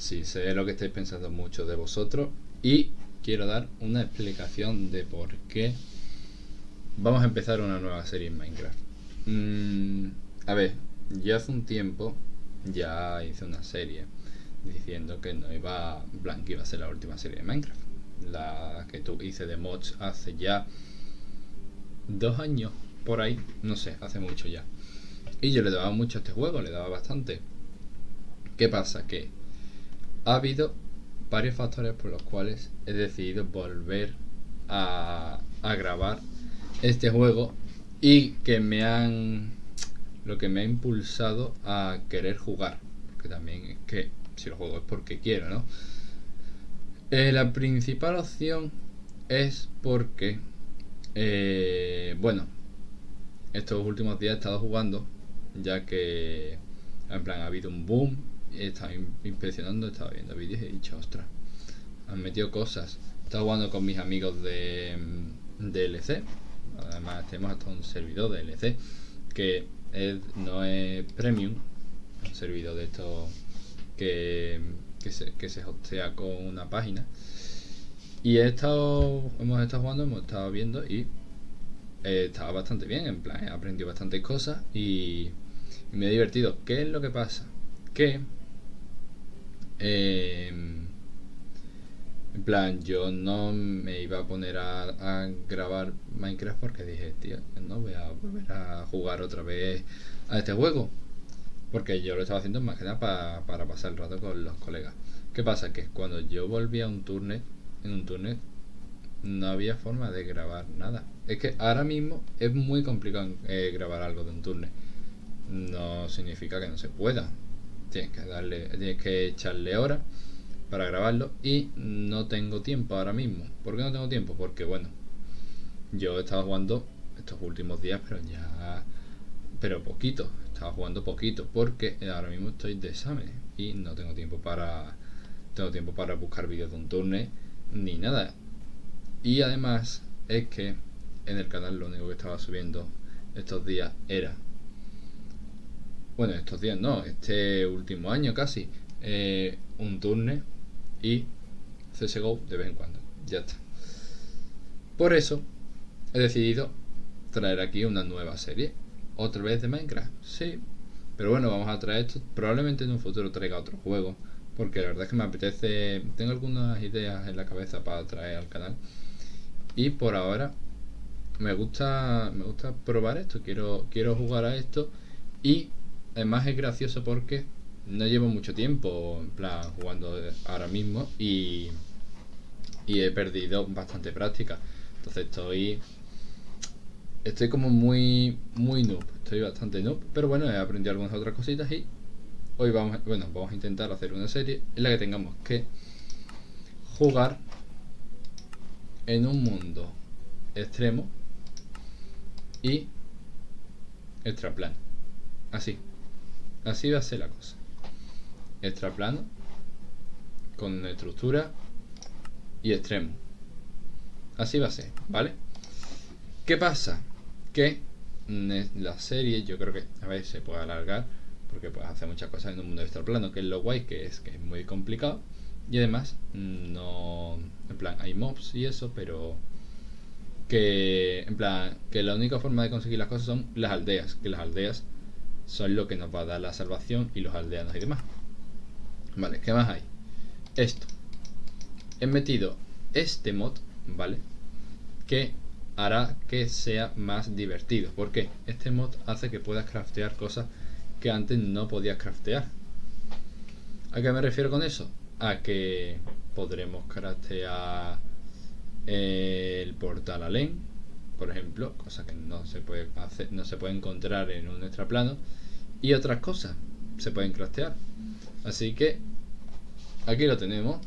Sí, sé lo que estáis pensando mucho de vosotros y quiero dar una explicación de por qué vamos a empezar una nueva serie en Minecraft. Mm, a ver, yo hace un tiempo ya hice una serie diciendo que no iba, iba a ser la última serie de Minecraft. La que tú hice de mods hace ya dos años, por ahí, no sé, hace mucho ya. Y yo le daba mucho a este juego, le daba bastante. ¿Qué pasa? Que ha habido varios factores por los cuales he decidido volver a, a grabar este juego y que me han lo que me ha impulsado a querer jugar porque también es que si lo juego es porque quiero no eh, la principal opción es porque eh, bueno estos últimos días he estado jugando ya que en plan ha habido un boom he estado inspeccionando he estado viendo vídeos y he dicho ostras han metido cosas he estado jugando con mis amigos de DLC además tenemos hasta un servidor de DLC que no es premium un servidor de esto que, que, se, que se hostea con una página. Y he estado hemos estado jugando hemos estado viendo y estaba bastante bien en plan he aprendido bastantes cosas y, me he divertido. ¿qué es lo que pasa? que eh, en plan, yo no me iba a poner a, grabar Minecraft porque dije, tío, no voy a volver a jugar otra vez a este juego. Porque yo lo estaba haciendo más que nada para pasar el rato con los colegas. ¿Qué pasa? Que cuando yo volví a un turnet, en un turnet, no había forma de grabar nada. Es que ahora mismo es muy complicado eh, grabar algo de un turnet. No significa que no se pueda. Tienes que darle, tienes que echarle horas para grabarlo y no tengo tiempo ahora mismo. ¿Por qué no tengo tiempo? Porque bueno, yo he estado jugando estos últimos días, pero ya... Pero poquito, estaba jugando poquito porque ahora mismo estoy de examen y no tengo tiempo para... Tengo tiempo para buscar vídeos de un turno ni nada. Y además es que en el canal lo único que estaba subiendo estos días era bueno estos días no este último año casi eh, un turno y CSGO de vez en cuando. Ya está. Por eso he decidido traer aquí una nueva serie. Otra vez de Minecraft. Sí. Pero bueno, vamos a traer esto. Probablemente en un futuro traiga otro juego. Porque la verdad es que me apetece. Tengo algunas ideas en la cabeza para traer al canal. Y por ahora me gusta. Me gusta probar esto. Quiero, quiero jugar a esto. Y además es gracioso porque no llevo mucho tiempo en plan jugando ahora mismo y, he perdido bastante práctica. Entonces estoy estoy como muy muy noob, estoy bastante noob, pero bueno, he aprendido algunas otras cositas y hoy vamos, bueno, vamos a intentar hacer una serie en la que tengamos que jugar en un mundo extremo y extraplano. Así. Así va a ser la cosa. Extraplano con estructura y extremo. Así va a ser vale qué pasa que la serie yo creo que a ver se puede alargar porque puedes hacer muchas cosas en un mundo extraplano que es lo guay que es que es muy complicado. Y además no en plan hay mobs y eso pero que en plan que la única forma de conseguir las cosas son las aldeas que las aldeas son lo que nos va a dar la salvación y los aldeanos y demás Vale, ¿qué más hay? Esto. He metido este mod, ¿vale? Que hará que sea más divertido. ¿Por qué? Este mod hace que puedas craftear cosas que antes no podías craftear. ¿A qué me refiero con eso? A que podremos craftear el portal alén, por ejemplo, cosa que no se puede hacer, no se puede encontrar en un extraplano, y otras cosas se pueden craftear. Así que aquí lo tenemos,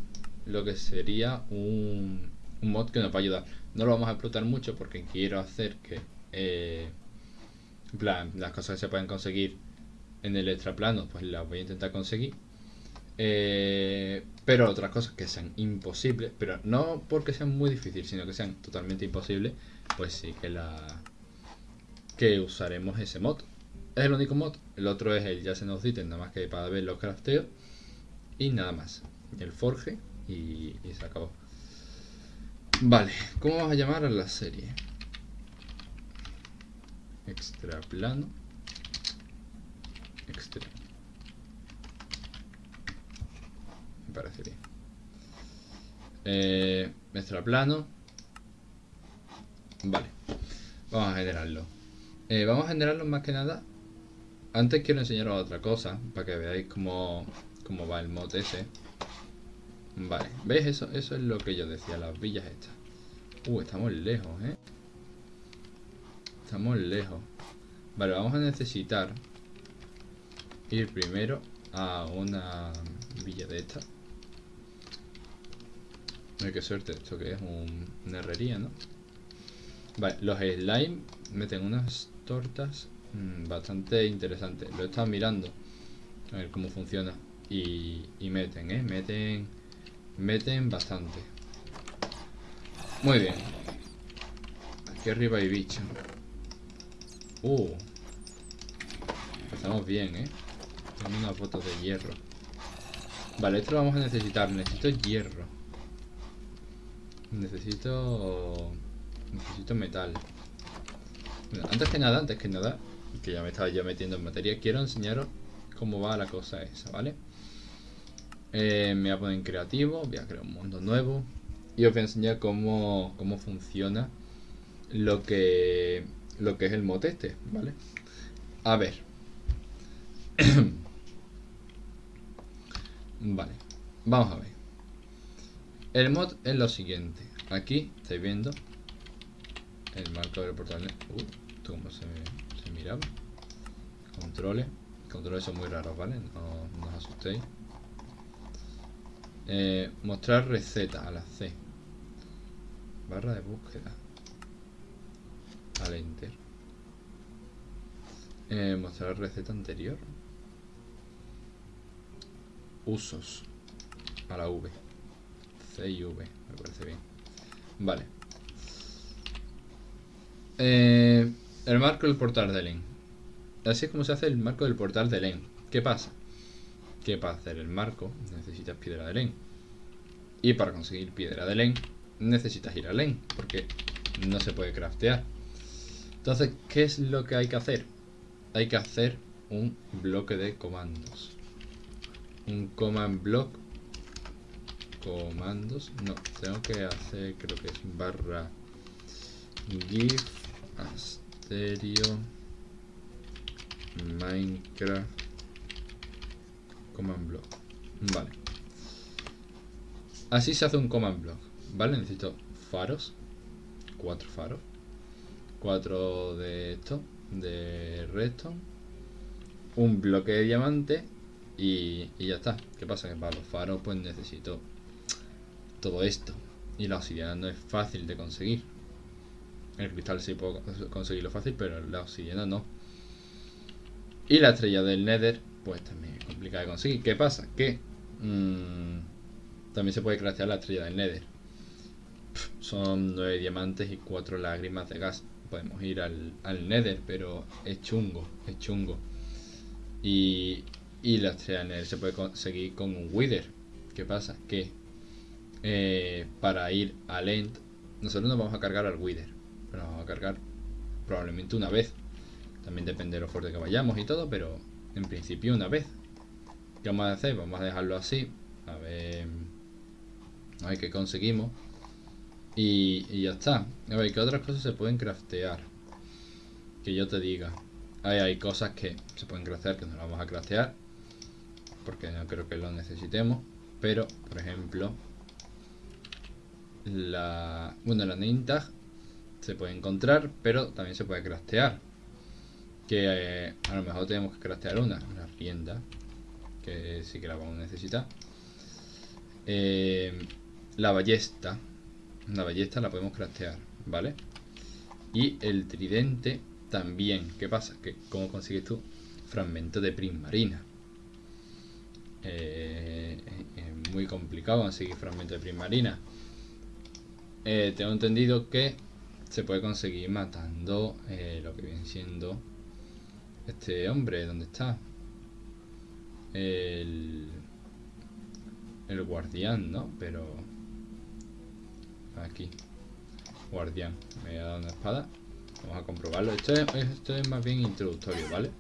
lo que sería un, mod que nos va a ayudar. No lo vamos a explotar mucho porque quiero hacer que eh, las cosas que se pueden conseguir en el extraplano, pues las voy a intentar conseguir. Eh, pero otras cosas que sean imposibles, pero no porque sean muy difíciles, sino que sean totalmente imposibles, pues sí que la que usaremos ese mod. Es el único mod, el otro es el ya se nos nada más que para ver los crafteos. y nada más. El forge y, se acabó. Vale, ¿cómo vamos a llamar a la serie? Extra plano. Extra. Me parece bien. Eh, extra plano. Vale. Vamos a generarlo. Eh, vamos a generarlo más que nada. Antes quiero enseñaros otra cosa. Para que veáis cómo, cómo va el mod ese. Vale. ¿Veis eso? Eso es lo que yo decía. Las villas estas. Uh, estamos lejos, ¿eh? Estamos lejos. Vale, vamos a necesitar ir primero a una villa de esta. Ay, qué suerte, esto que es una herrería, ¿no? Vale, los slime meten unas tortas mm, bastante interesantes. Lo he estado mirando a ver cómo funciona. Y, y meten, ¿eh? Meten, meten bastante. Muy bien. Aquí arriba hay bicho. Uh. Estamos bien, ¿eh? Tengo una foto de hierro. Vale, esto lo vamos a necesitar. Necesito hierro. Necesito... Necesito metal. antes que nada, antes que nada, que ya me estaba yo metiendo en materia, quiero enseñaros cómo va la cosa esa, ¿vale? Eh, me voy a poner en creativo, voy a crear un mundo nuevo y os voy a enseñar cómo, cómo funciona lo que lo que es el mod este, ¿vale? A ver. vale, vamos a ver. El mod es lo siguiente. Aquí estáis viendo el marco del portal. Uh, esto cómo se, se miraba. Controles. Controles son muy raros, ¿vale? No, no os asustéis. Eh, mostrar receta a la C. Barra de búsqueda al enter. Eh, mostrar receta anterior. Usos a la V. C y V, me parece bien. Vale. Eh, el marco del portal de LEN. Así es como se hace el marco del portal de LEN. ¿Qué pasa? Que para hacer el marco necesitas piedra de LEN. Y para conseguir piedra de LEN necesitas ir a LEN. Porque no se puede craftear. Entonces, ¿qué es lo que hay que hacer? Hay que hacer un bloque de comandos. Un command block. Comandos. No, tengo que hacer, creo que es barra give asterio minecraft command block. Vale. Así se hace un command block. Vale, necesito faros. Cuatro faros 4 de esto, de redstone, un bloque de diamante y, ya está. ¿Qué pasa? Que para los faros pues necesito todo esto. Y la obsidiana no es fácil de conseguir. El cristal sí puedo conseguirlo fácil, pero la obsidiana no. Y la estrella del Nether, pues también es complicada de conseguir. ¿Qué pasa? Que mm, también se puede craftear la estrella del Nether. son 9 diamantes y 4 lágrimas de gas podemos ir al, Nether, pero es chungo, es chungo. Y, y la estrella Nether se puede conseguir con un Wither. ¿Qué pasa? Que eh, para ir al End, nosotros nos vamos a cargar al Wither, pero vamos a cargar probablemente una vez. También depende de lo fuerte que vayamos y todo, pero en principio una vez. ¿Qué vamos a hacer? Vamos a dejarlo así. A ver, a ver qué conseguimos. Y, ya está. A ver, ¿qué otras cosas se pueden craftear? Que yo te diga. Hay, hay cosas que se pueden craftear que no las vamos a craftear. Porque no creo que lo necesitemos. Pero, por ejemplo, la... Bueno, la name se puede encontrar, pero también se puede craftear. Que eh, a lo mejor tenemos que craftear una, una rienda. Que sí que la vamos a necesitar. Eh, la ballesta una ballesta la podemos craftear, ¿vale? Y el tridente también. ¿Qué pasa? Que ¿Cómo consigues tú? Fragmento de prismarina. Eh, es muy complicado conseguir fragmento de prismarina. Eh, tengo entendido que se puede conseguir matando eh, lo que viene siendo este hombre. ¿Dónde está? El, el guardián, ¿no? Pero... Aquí. Guardián. Me ha dado una espada. Vamos a comprobarlo. Esto es, esto es más bien introductorio, ¿vale?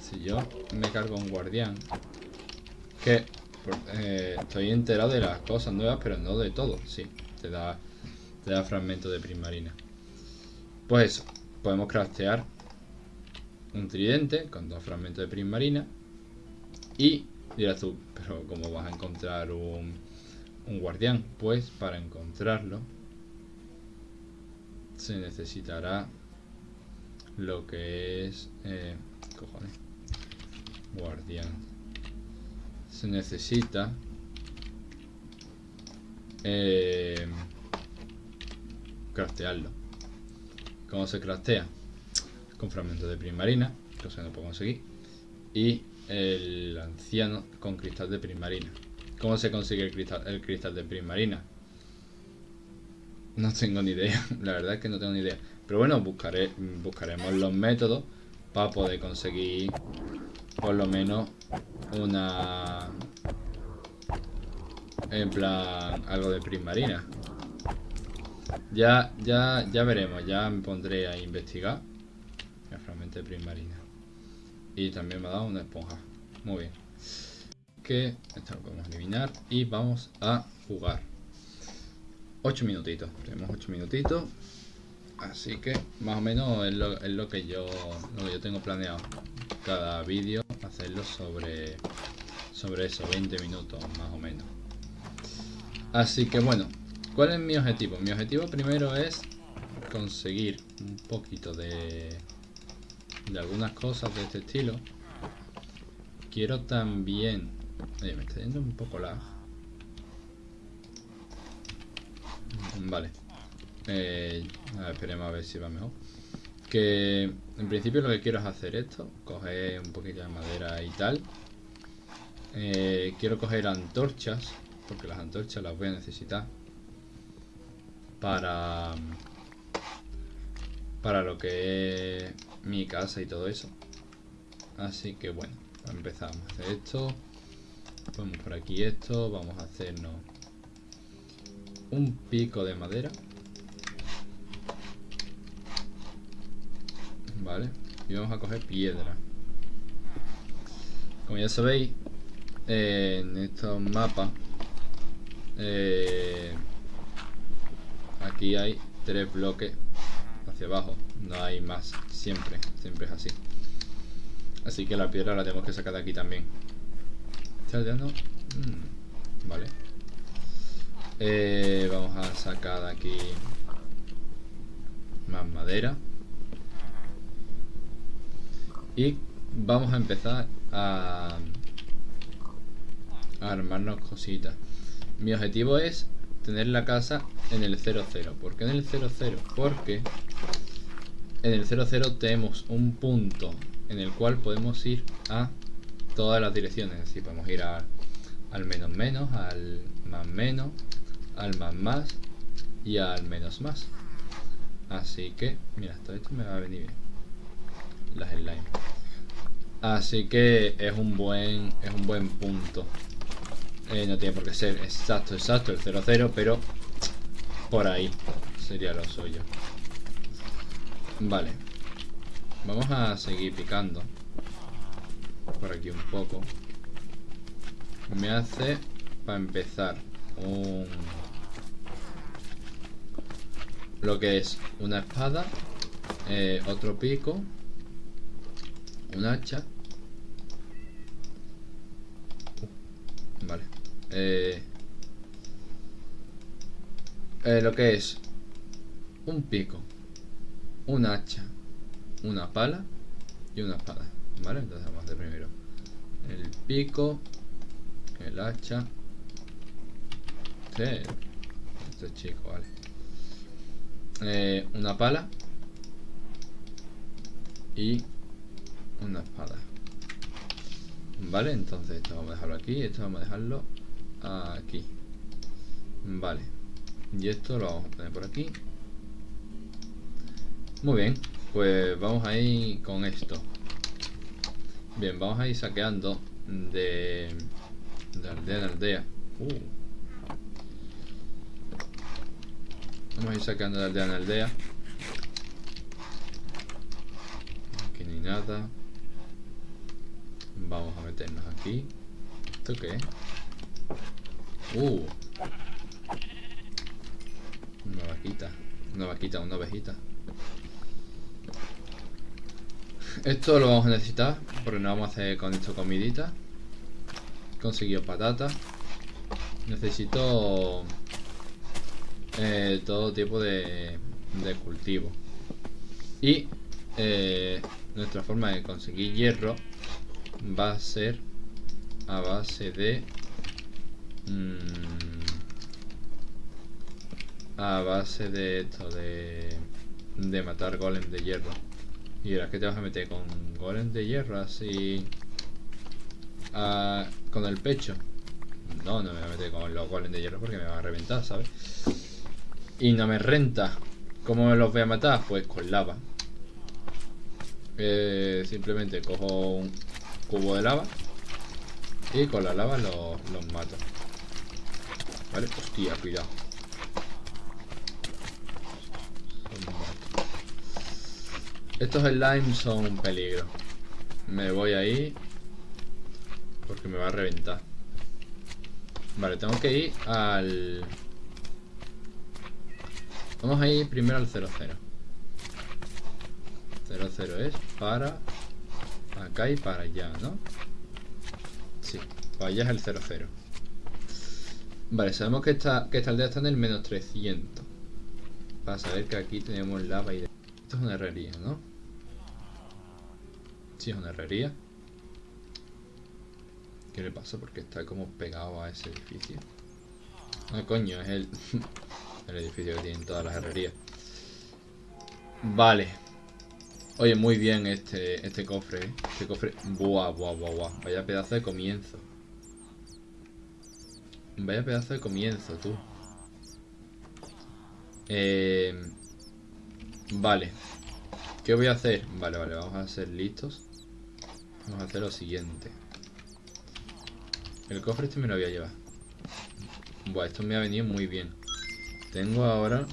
Si yo me cargo un guardián... Que... Eh, estoy enterado de las cosas nuevas, pero no de todo. Sí, te da, te da fragmento de prismarina. Pues eso. Podemos craftear un tridente con dos fragmentos de prismarina. Y dirás tú, pero ¿cómo vas a encontrar un, un guardián? Pues para encontrarlo se necesitará lo que es... Eh, cojones. Guardián. Se necesita... Eh, craftearlo. ¿Cómo se craftea? Con fragmentos de primarina, cosa que no puedo conseguir. Y el anciano con cristal de prismarina. ¿Cómo se consigue el cristal, el cristal de prismarina? No tengo ni idea, la verdad es que no tengo ni idea. Pero bueno, buscaré, buscaremos los métodos para poder conseguir por lo menos una... En plan, algo de prismarina. Ya, ya, ya veremos, ya me pondré a investigar el fragmento de prismarina. Y también me ha dado una esponja. Muy bien. Que esto lo podemos eliminar y vamos a jugar. 8 minutitos. Tenemos 8 minutitos. Así que más o menos es lo, que yo lo que yo tengo planeado. Cada vídeo hacerlo sobre sobre eso, 20 minutos más o menos. Así que bueno, ¿cuál es mi objetivo? Mi objetivo primero es conseguir un poquito de de algunas cosas de este estilo. Quiero también... Oye, me está yendo un poco la... Vale. Eh, esperemos a ver si va mejor. Que en principio lo que quiero es hacer esto. Coger un poquito de madera y tal. Eh, quiero coger antorchas. Porque las antorchas las voy a necesitar. Para... Para lo que es mi casa y todo eso. Así que bueno, empezamos a hacer esto. Ponemos por aquí esto. Vamos a hacernos un pico de madera. Vale. Y vamos a coger piedra. Como ya sabéis, en estos mapas eh, aquí hay tres bloques hacia abajo no hay más, siempre, siempre es así. Así que la piedra la tenemos que sacar de aquí también. ¿Está mm, vale. Eh, vamos a sacar de aquí más madera. Y vamos a empezar a, a armarnos cositas. Mi objetivo es tener la casa en el 00. ¿Por qué en el 00? Porque en el 00 tenemos un punto en el cual podemos ir a todas las direcciones. Así podemos ir al menos menos, al más menos, al más más y al menos más. Así que, mira, todo esto me va a venir bien. Las slime. Así que es un buen, es un buen punto. Eh, no tiene por qué ser exacto, exacto el 00, pero por ahí sería lo suyo. Vale. Vamos a seguir picando. Por aquí un poco. Me hace, para empezar, un... Lo que es una espada, eh, otro pico, un hacha. vale. Eh, eh, lo que es un pico un hacha, una pala y una espada. ¿Vale? Entonces vamos a hacer primero el pico, el hacha. Este, este chico, vale. Eh, una pala y una espada. Vale, entonces esto vamos a dejarlo aquí, esto vamos a dejarlo aquí. Vale. Y esto lo vamos a poner por aquí. Muy bien, pues vamos a ir con esto. Bien, vamos a ir saqueando de, De aldea en aldea. Uh. Vamos a ir sacando de aldea en aldea. Aquí hay nada. Vamos a meternos aquí. ¿Esto qué es? Uh. Una vaquita. Una vaquita, una ovejita. Esto lo vamos a necesitar porque no vamos a hacer con esto comidita. Conseguido patata. Necesito eh, todo tipo de, de cultivo. Y eh, nuestra forma de conseguir hierro va a ser a base de... Mm, a base de esto, de, de matar golems de hierro. Y ahora que te vas a meter con golems de hierro así... con el pecho. No, no me voy a meter con los golems de hierro porque me van a reventar, ¿sabes? Y no me renta. ¿Cómo los voy a matar? Pues con lava. Eh, simplemente cojo un cubo de lava y con la lava los, los mato. Vale, hostia, cuidado. Estos slimes son un peligro. Me voy ahí. Porque me va a reventar. Vale, tengo que ir al... Vamos a ir primero al 00. 00 es para... Acá y para allá, ¿no? Sí, para allá es el 00. Vale, sabemos que esta, que esta aldea está en el menos 300. Para saber que aquí tenemos lava y... Esto es una herrería, ¿no? Sí, es una herrería. ¿Qué le pasa? Porque está como pegado a ese edificio. Ah, coño, es el, el edificio que tienen todas las herrerías. Vale. Oye, muy bien este, este cofre, ¿eh? Este cofre... Buah, buah, buah, buah. Vaya pedazo de comienzo. Vaya pedazo de comienzo, tú. Eh, vale. ¿Qué voy a hacer? Vale, vale, vamos a ser listos. Vamos a hacer lo siguiente. El cofre este me lo voy a llevar. Buah, esto me ha venido muy bien. Tengo ahora...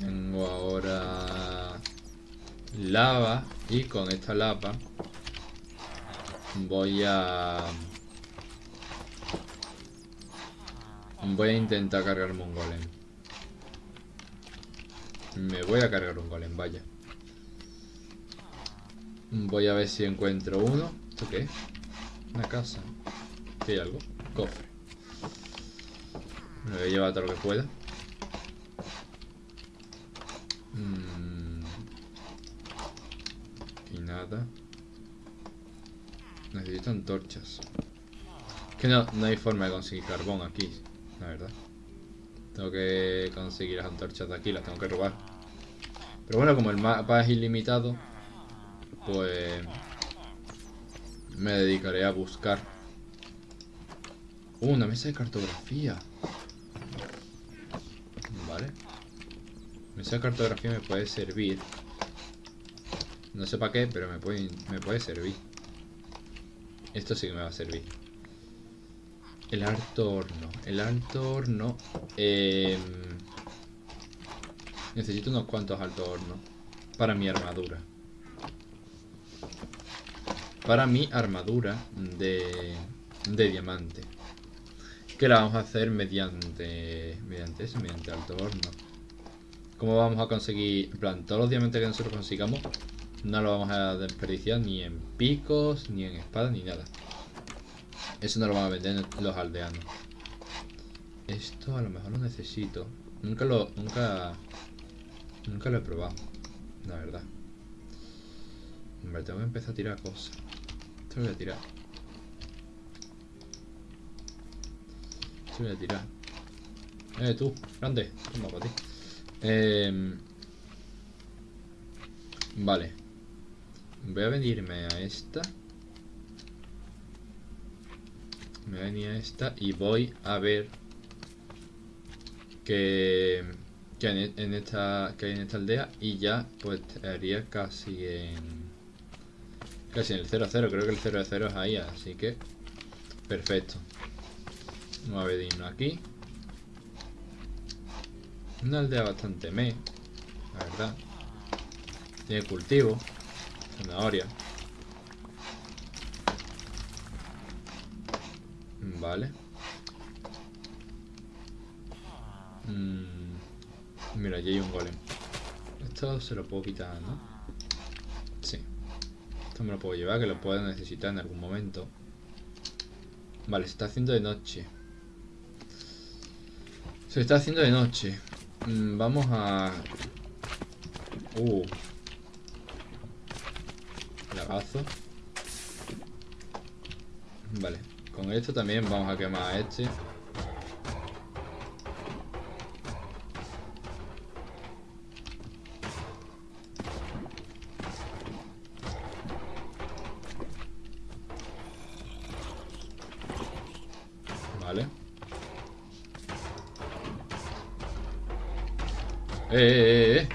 Tengo ahora... Lava. Y con esta lava... Voy a... Voy a intentar cargarme un golem. Me voy a cargar un golem, vaya. Voy a ver si encuentro uno. ¿Esto qué? Una casa. ¿Qué hay algo? Cofre. Me voy a llevar todo lo que pueda. Mm. Y nada. Necesito antorchas. que no, no hay forma de conseguir carbón aquí, la verdad. Tengo que conseguir las antorchas de aquí, las tengo que robar. Pero bueno, como el mapa es ilimitado, pues me dedicaré a buscar. Uh, una mesa de cartografía. Vale. Mesa de cartografía me puede servir. No sé para qué, pero me puede, me puede servir. Esto sí que me va a servir. El alto horno. El alto horno. Em, necesito unos cuantos altos hornos. Para mi armadura para mi armadura de, de diamante. Que la vamos a hacer mediante, mediante eso, mediante alto horno. ¿Cómo vamos a conseguir? En plan, todos los diamantes que nosotros consigamos no lo vamos a desperdiciar ni en picos, ni en espadas, ni nada. Eso no lo van a vender los aldeanos. Esto a lo mejor lo necesito. Nunca lo, nunca, nunca lo he probado, la verdad. Hombre, tengo que empezar a tirar cosas. Esto lo voy a tirar. Esto lo voy a tirar. Eh, tú, grande. Toma para ti. Eh, vale. Voy a venirme a esta. Me voy a venir a esta y voy a ver que, que en, esta que hay en esta aldea y ya pues estaría casi en Casi en el 0-0, creo que el 0-0 es ahí, así que... Perfecto. Vamos a ver aquí. Una aldea bastante me, la verdad. Tiene cultivo, zanahoria. Vale. Mm, mira, allí hay un golem. Esto se lo puedo quitar, ¿no? Sí. Esto me lo puedo llevar, que lo puedo necesitar en algún momento. Vale, se está haciendo de noche. Se está haciendo de noche. Mm, vamos a... Uh. Vale. Con esto también vamos a quemar a este. Eh, eh, eh,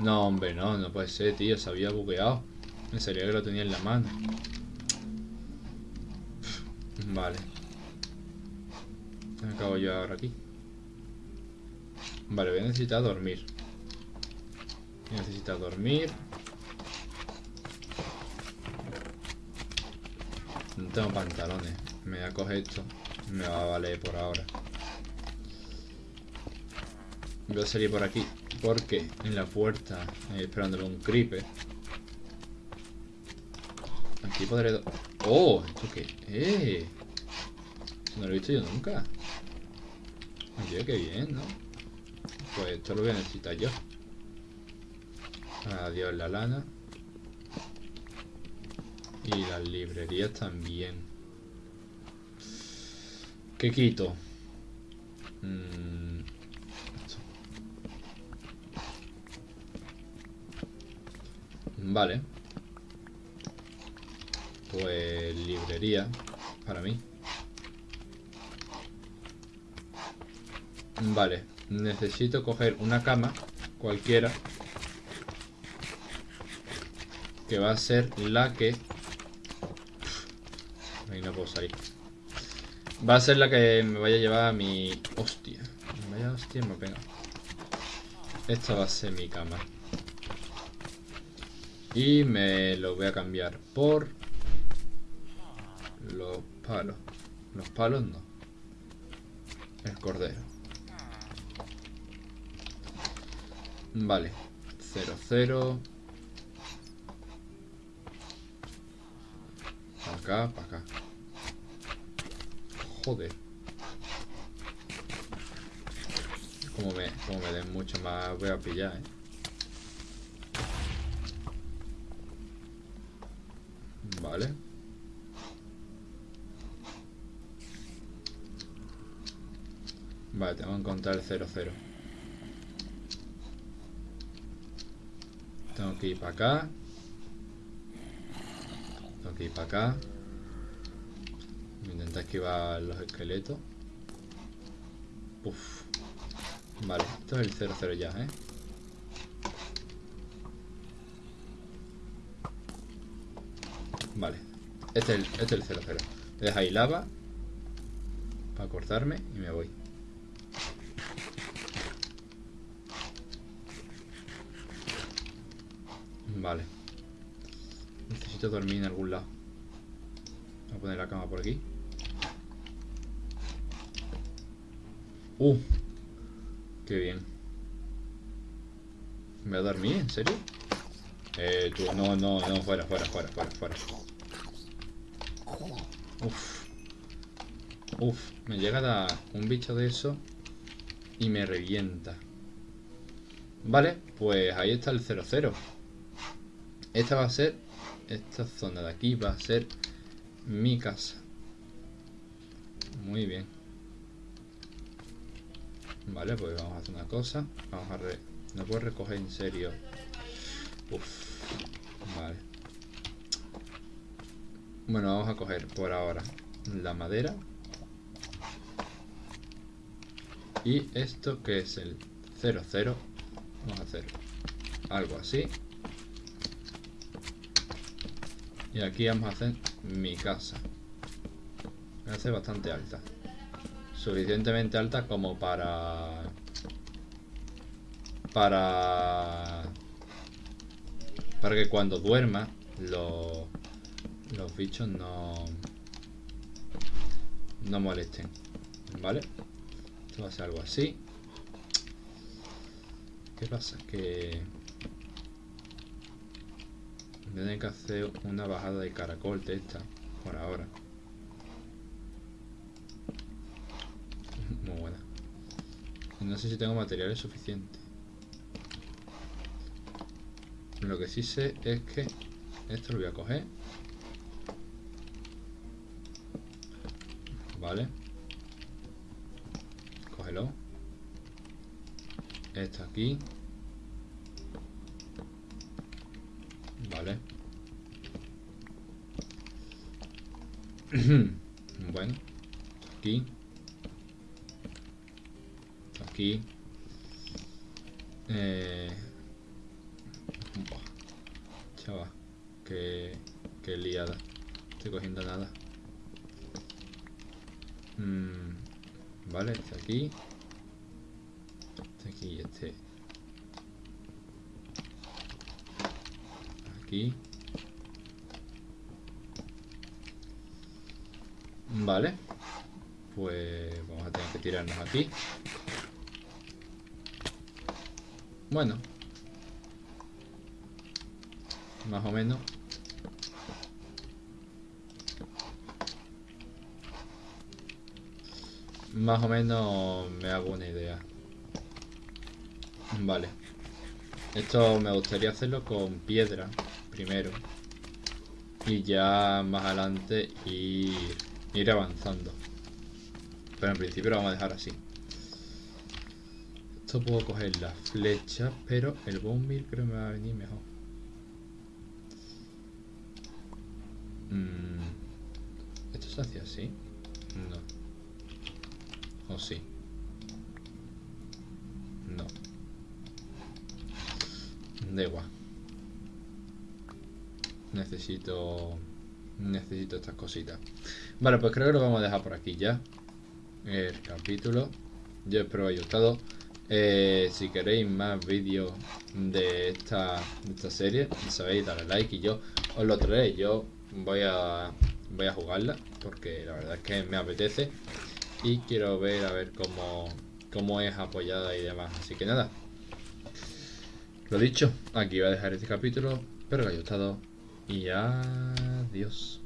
No, hombre, no, no puede ser, tío. Se había bugueado. Me salía que lo tenía en la mano. Vale. Me acabo yo ahora aquí. Vale, voy a necesitar dormir. Voy a necesitar dormir. No tengo pantalones. Me voy a coger esto. Me va a valer por ahora. Voy a salir por aquí porque en la puerta eh, esperándole un creeper. Aquí. ¡Oh! ¿Esto qué? ¡Eh! No lo he visto yo nunca. Oye, qué bien, ¿no? Pues esto lo voy a necesitar yo. Adiós la lana. Y las librerías también. ¿Qué quito? Mmm... Vale. Pues librería para mí. Vale, necesito coger una cama cualquiera que va a ser la que... Ahí no puedo salir. Va a ser la que me vaya a llevar a mi... Hostia. Vaya hostia, me pega. Esta va a ser mi cama. Y me lo voy a cambiar por palos. Los palos no. El cordero. Vale. 0, 0. Para acá, para acá. Joder. Como me, como me den mucho más voy a pillar, eh. Vale. Vale, tengo que encontrar el 0-0. Tengo que ir para acá. Tengo que ir para acá. Intentar esquivar los esqueletos. Uf. Vale, esto es el 0-0 ya, ¿eh? Vale. Este es el, este es el 0-0. deja ahí lava. Para cortarme y me voy. Vale. Necesito dormir en algún lado. Voy a poner la cama por aquí. Uh. Qué bien. ¿Me voy a dormir? ¿En serio? Eh, tú, no, no, no, fuera, fuera, fuera, fuera, fuera. Uf. Uf, me llega a dar un bicho de eso y me revienta. Vale, pues ahí está el 00. Esta va a ser, esta zona de aquí va a ser mi casa. Muy bien. Vale, pues vamos a hacer una cosa. Vamos a re... No puedo recoger en serio. Uf. Vale. Bueno, vamos a coger por ahora la madera. Y esto que es el 00. Vamos a hacer algo así. Y aquí vamos a hacer mi casa. Voy a hacer bastante alta. Suficientemente alta como para... Para... Para que cuando duerma los, los bichos no... No molesten. ¿Vale? Esto va a ser algo así. ¿Qué pasa? Que... Tener que hacer una bajada de caracol de esta por ahora. Muy buena. No sé si tengo materiales suficientes. Lo que sí sé es que esto lo voy a coger. Vale. Cógelo. Esto aquí. Vale. bueno. Aquí. Aquí. Eh... Chava. Qué, qué liada. Estoy cogiendo nada. Mm, vale, este aquí. Aquí, este Vale. Pues vamos a tener que tirarnos aquí. Bueno. Más o menos. Más o menos me hago una idea. Vale. Esto me gustaría hacerlo con piedra primero y ya más adelante ir, ir avanzando pero en principio lo vamos a dejar así esto puedo coger la flecha pero el bombil creo que me va a venir mejor mm, ¿esto se hace así? no o sí no. Da igual. Necesito necesito estas cositas. Vale pues creo que lo vamos a dejar por aquí ya el capítulo. Yo espero que haya gustado. Eh, si queréis más vídeos de esta, de esta serie sabéis darle like y yo os lo traeré. Yo voy a voy a jugarla porque la verdad es que me apetece y quiero ver a ver cómo, cómo es apoyada y demás. Así que nada. Lo dicho aquí voy a dejar este capítulo. Espero que haya gustado. Y adiós.